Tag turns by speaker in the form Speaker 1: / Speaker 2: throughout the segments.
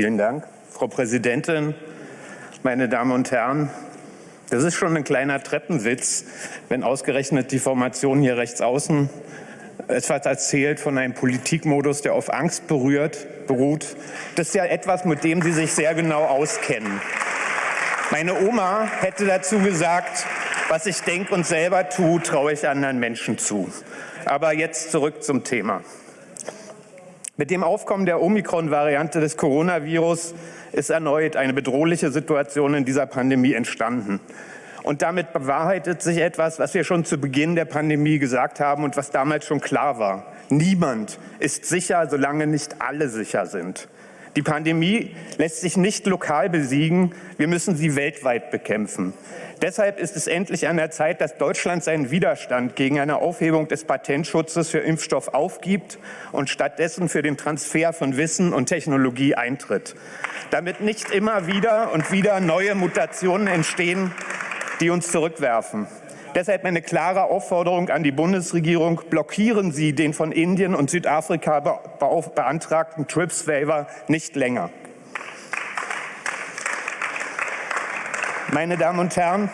Speaker 1: Vielen Dank, Frau Präsidentin, meine Damen und Herren. Das ist schon ein kleiner Treppenwitz, wenn ausgerechnet die Formation hier rechts außen etwas erzählt von einem Politikmodus, der auf Angst berührt, beruht. Das ist ja etwas, mit dem Sie sich sehr genau auskennen. Meine Oma hätte dazu gesagt, was ich denke und selber tue, traue ich anderen Menschen zu. Aber jetzt zurück zum Thema. Mit dem Aufkommen der Omikron-Variante des Coronavirus ist erneut eine bedrohliche Situation in dieser Pandemie entstanden. Und damit bewahrheitet sich etwas, was wir schon zu Beginn der Pandemie gesagt haben und was damals schon klar war. Niemand ist sicher, solange nicht alle sicher sind. Die Pandemie lässt sich nicht lokal besiegen, wir müssen sie weltweit bekämpfen. Deshalb ist es endlich an der Zeit, dass Deutschland seinen Widerstand gegen eine Aufhebung des Patentschutzes für Impfstoff aufgibt und stattdessen für den Transfer von Wissen und Technologie eintritt. Damit nicht immer wieder und wieder neue Mutationen entstehen, die uns zurückwerfen. Deshalb eine klare Aufforderung an die Bundesregierung, blockieren Sie den von Indien und Südafrika beantragten TRIPS-Waiver nicht länger. Meine Damen und Herren,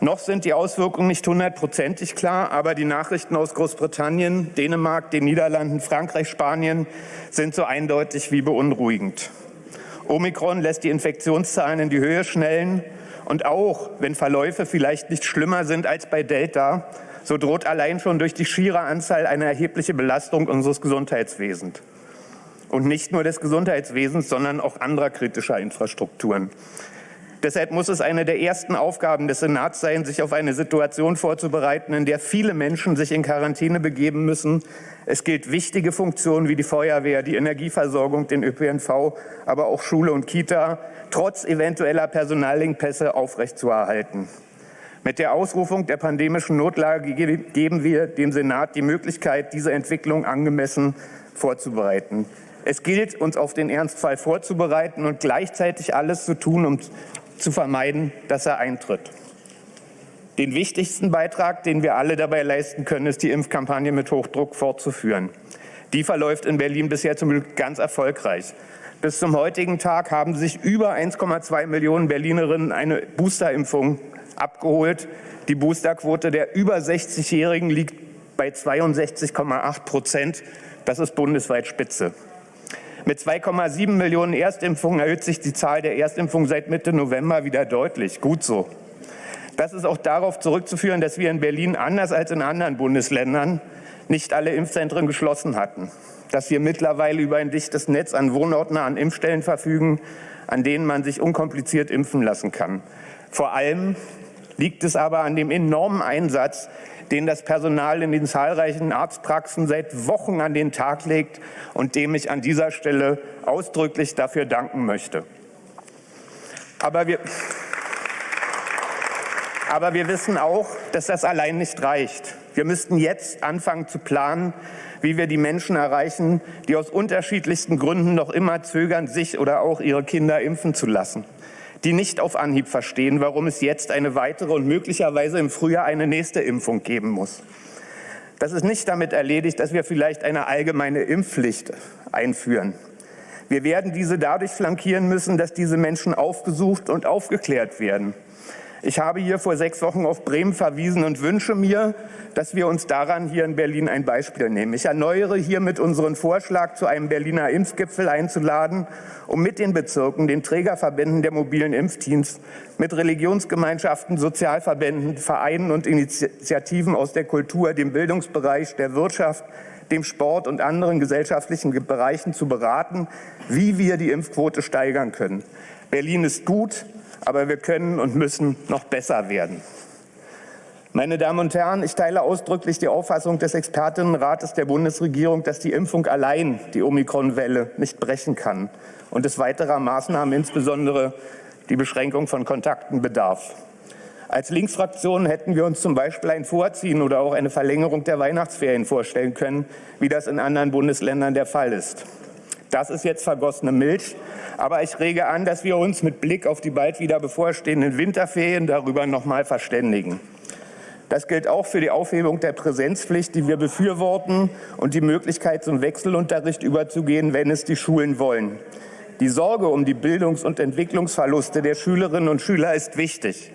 Speaker 1: noch sind die Auswirkungen nicht hundertprozentig klar, aber die Nachrichten aus Großbritannien, Dänemark, den Niederlanden, Frankreich, Spanien sind so eindeutig wie beunruhigend. Omikron lässt die Infektionszahlen in die Höhe schnellen und auch wenn Verläufe vielleicht nicht schlimmer sind als bei Delta, so droht allein schon durch die schiere Anzahl eine erhebliche Belastung unseres Gesundheitswesens. Und nicht nur des Gesundheitswesens, sondern auch anderer kritischer Infrastrukturen. Deshalb muss es eine der ersten Aufgaben des Senats sein, sich auf eine Situation vorzubereiten, in der viele Menschen sich in Quarantäne begeben müssen. Es gilt wichtige Funktionen wie die Feuerwehr, die Energieversorgung, den ÖPNV, aber auch Schule und Kita trotz eventueller Personalengpässe aufrechtzuerhalten. Mit der Ausrufung der pandemischen Notlage geben wir dem Senat die Möglichkeit, diese Entwicklung angemessen vorzubereiten. Es gilt, uns auf den Ernstfall vorzubereiten und gleichzeitig alles zu tun, um zu vermeiden, dass er eintritt. Den wichtigsten Beitrag, den wir alle dabei leisten können, ist die Impfkampagne mit Hochdruck fortzuführen. Die verläuft in Berlin bisher zum Glück ganz erfolgreich. Bis zum heutigen Tag haben sich über 1,2 Millionen Berlinerinnen eine Boosterimpfung abgeholt. Die Boosterquote der über 60-Jährigen liegt bei 62,8 Prozent. Das ist bundesweit Spitze. Mit 2,7 Millionen Erstimpfungen erhöht sich die Zahl der Erstimpfungen seit Mitte November wieder deutlich. Gut so. Das ist auch darauf zurückzuführen, dass wir in Berlin anders als in anderen Bundesländern nicht alle Impfzentren geschlossen hatten. Dass wir mittlerweile über ein dichtes Netz an wohnortnahen Impfstellen verfügen, an denen man sich unkompliziert impfen lassen kann. Vor allem liegt es aber an dem enormen Einsatz den das Personal in den zahlreichen Arztpraxen seit Wochen an den Tag legt und dem ich an dieser Stelle ausdrücklich dafür danken möchte. Aber wir, aber wir wissen auch, dass das allein nicht reicht. Wir müssten jetzt anfangen zu planen, wie wir die Menschen erreichen, die aus unterschiedlichsten Gründen noch immer zögern, sich oder auch ihre Kinder impfen zu lassen die nicht auf Anhieb verstehen, warum es jetzt eine weitere und möglicherweise im Frühjahr eine nächste Impfung geben muss. Das ist nicht damit erledigt, dass wir vielleicht eine allgemeine Impfpflicht einführen. Wir werden diese dadurch flankieren müssen, dass diese Menschen aufgesucht und aufgeklärt werden. Ich habe hier vor sechs Wochen auf Bremen verwiesen und wünsche mir, dass wir uns daran hier in Berlin ein Beispiel nehmen. Ich erneuere hiermit unseren Vorschlag, zu einem Berliner Impfgipfel einzuladen, um mit den Bezirken, den Trägerverbänden der mobilen Impfteams, mit Religionsgemeinschaften, Sozialverbänden, Vereinen und Initiativen aus der Kultur, dem Bildungsbereich, der Wirtschaft, dem Sport und anderen gesellschaftlichen Bereichen zu beraten, wie wir die Impfquote steigern können. Berlin ist gut, aber wir können und müssen noch besser werden. Meine Damen und Herren, ich teile ausdrücklich die Auffassung des Expertinnenrates der Bundesregierung, dass die Impfung allein die Omikron-Welle nicht brechen kann und es weiterer Maßnahmen, insbesondere die Beschränkung von Kontakten, bedarf. Als Linksfraktion hätten wir uns zum Beispiel ein Vorziehen oder auch eine Verlängerung der Weihnachtsferien vorstellen können, wie das in anderen Bundesländern der Fall ist. Das ist jetzt vergossene Milch. Aber ich rege an, dass wir uns mit Blick auf die bald wieder bevorstehenden Winterferien darüber noch mal verständigen. Das gilt auch für die Aufhebung der Präsenzpflicht, die wir befürworten, und die Möglichkeit, zum Wechselunterricht überzugehen, wenn es die Schulen wollen. Die Sorge um die Bildungs- und Entwicklungsverluste der Schülerinnen und Schüler ist wichtig.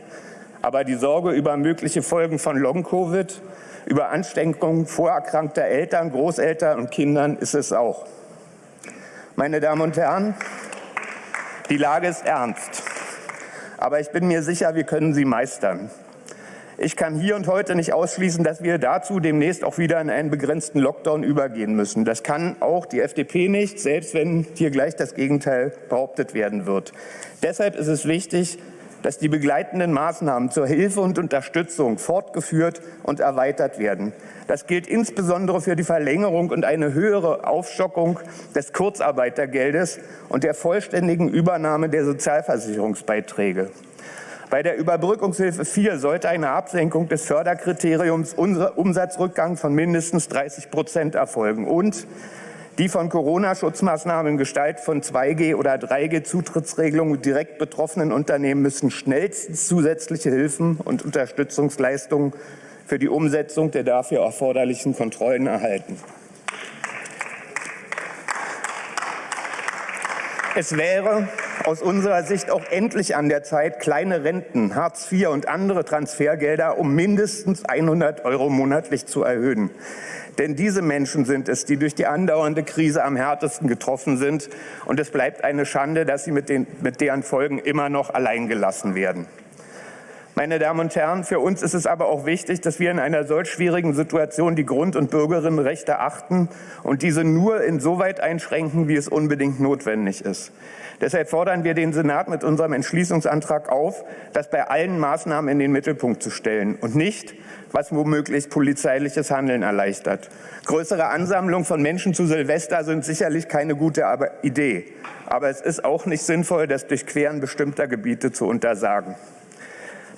Speaker 1: Aber die Sorge über mögliche Folgen von Long-Covid, über Ansteckungen vorerkrankter Eltern, Großeltern und Kindern ist es auch. Meine Damen und Herren, die Lage ist ernst. Aber ich bin mir sicher, wir können sie meistern. Ich kann hier und heute nicht ausschließen, dass wir dazu demnächst auch wieder in einen begrenzten Lockdown übergehen müssen. Das kann auch die FDP nicht, selbst wenn hier gleich das Gegenteil behauptet werden wird. Deshalb ist es wichtig, dass die begleitenden Maßnahmen zur Hilfe und Unterstützung fortgeführt und erweitert werden. Das gilt insbesondere für die Verlängerung und eine höhere Aufstockung des Kurzarbeitergeldes und der vollständigen Übernahme der Sozialversicherungsbeiträge. Bei der Überbrückungshilfe 4 sollte eine Absenkung des Förderkriteriums Umsatzrückgang von mindestens 30 Prozent erfolgen und die von Corona-Schutzmaßnahmen in Gestalt von 2G- oder 3G-Zutrittsregelungen direkt betroffenen Unternehmen müssen schnellstens zusätzliche Hilfen und Unterstützungsleistungen für die Umsetzung der dafür erforderlichen Kontrollen erhalten. Es wäre aus unserer Sicht auch endlich an der Zeit, kleine Renten, Hartz IV und andere Transfergelder um mindestens 100 Euro monatlich zu erhöhen. Denn diese Menschen sind es, die durch die andauernde Krise am härtesten getroffen sind. Und es bleibt eine Schande, dass sie mit, den, mit deren Folgen immer noch allein gelassen werden. Meine Damen und Herren, für uns ist es aber auch wichtig, dass wir in einer solch schwierigen Situation die Grund- und Bürgerinnenrechte achten und diese nur insoweit einschränken, wie es unbedingt notwendig ist. Deshalb fordern wir den Senat mit unserem Entschließungsantrag auf, das bei allen Maßnahmen in den Mittelpunkt zu stellen und nicht, was womöglich polizeiliches Handeln erleichtert. Größere Ansammlungen von Menschen zu Silvester sind sicherlich keine gute Idee. Aber es ist auch nicht sinnvoll, das Durchqueren bestimmter Gebiete zu untersagen.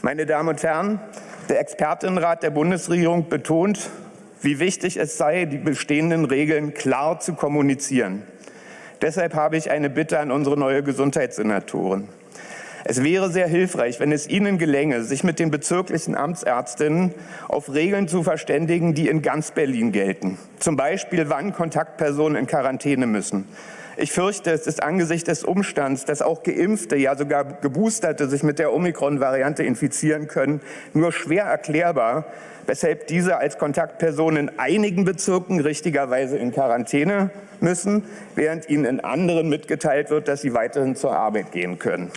Speaker 1: Meine Damen und Herren, der Expertenrat der Bundesregierung betont, wie wichtig es sei, die bestehenden Regeln klar zu kommunizieren. Deshalb habe ich eine Bitte an unsere neue Gesundheitssenatorin. Es wäre sehr hilfreich, wenn es Ihnen gelänge, sich mit den bezirklichen Amtsärztinnen auf Regeln zu verständigen, die in ganz Berlin gelten. Zum Beispiel, wann Kontaktpersonen in Quarantäne müssen. Ich fürchte, es ist angesichts des Umstands, dass auch Geimpfte, ja sogar Geboosterte sich mit der Omikron-Variante infizieren können, nur schwer erklärbar, weshalb diese als Kontaktpersonen in einigen Bezirken richtigerweise in Quarantäne müssen, während ihnen in anderen mitgeteilt wird, dass sie weiterhin zur Arbeit gehen können.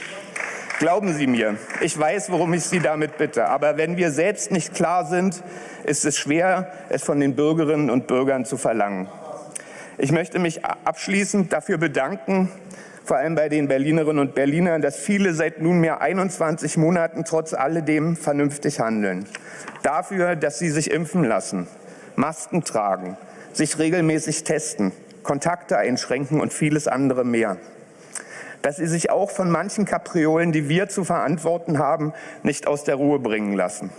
Speaker 1: Glauben Sie mir, ich weiß, worum ich Sie damit bitte. Aber wenn wir selbst nicht klar sind, ist es schwer, es von den Bürgerinnen und Bürgern zu verlangen. Ich möchte mich abschließend dafür bedanken, vor allem bei den Berlinerinnen und Berlinern, dass viele seit nunmehr 21 Monaten trotz alledem vernünftig handeln. Dafür, dass sie sich impfen lassen, Masken tragen, sich regelmäßig testen, Kontakte einschränken und vieles andere mehr dass sie sich auch von manchen Kapriolen, die wir zu verantworten haben, nicht aus der Ruhe bringen lassen.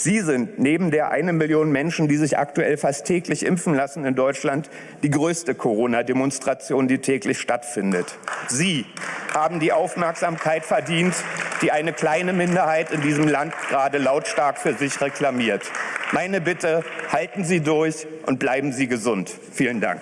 Speaker 1: Sie sind neben der eine Million Menschen, die sich aktuell fast täglich impfen lassen in Deutschland, die größte Corona-Demonstration, die täglich stattfindet. Sie haben die Aufmerksamkeit verdient, die eine kleine Minderheit in diesem Land gerade lautstark für sich reklamiert. Meine Bitte, halten Sie durch und bleiben Sie gesund. Vielen Dank.